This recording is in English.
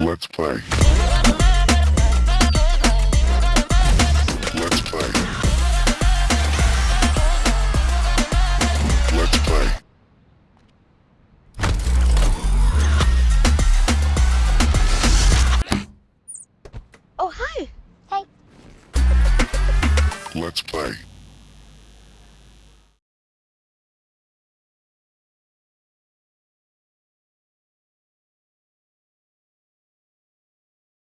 Let's play. Let's play. Let's play. Oh, hi. hey. Let's play.